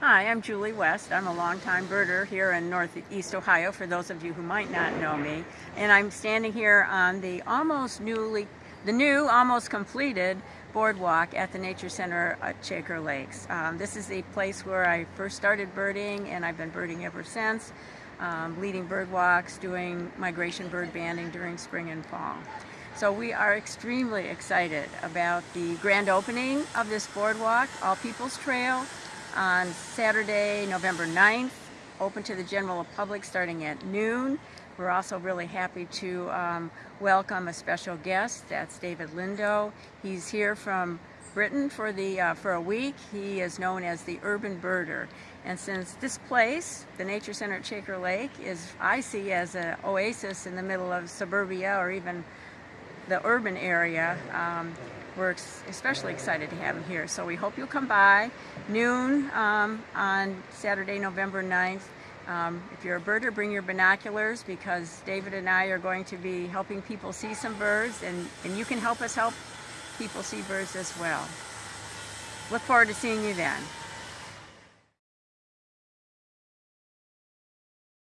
Hi, I'm Julie West. I'm a longtime birder here in Northeast Ohio, for those of you who might not know me. And I'm standing here on the almost newly, the new, almost completed boardwalk at the Nature Center at Shaker Lakes. Um, this is the place where I first started birding and I've been birding ever since, um, leading bird walks, doing migration bird banding during spring and fall. So we are extremely excited about the grand opening of this boardwalk, All People's Trail, on Saturday, November 9th, open to the general public starting at noon. We're also really happy to um, welcome a special guest. That's David Lindo. He's here from Britain for the uh, for a week. He is known as the urban birder. And since this place, the Nature Center at Shaker Lake, is I see as an oasis in the middle of suburbia or even the urban area, um, we're especially excited to have him here. So we hope you'll come by noon um, on Saturday, November 9th. Um, if you're a birder, bring your binoculars because David and I are going to be helping people see some birds and, and you can help us help people see birds as well. Look forward to seeing you then.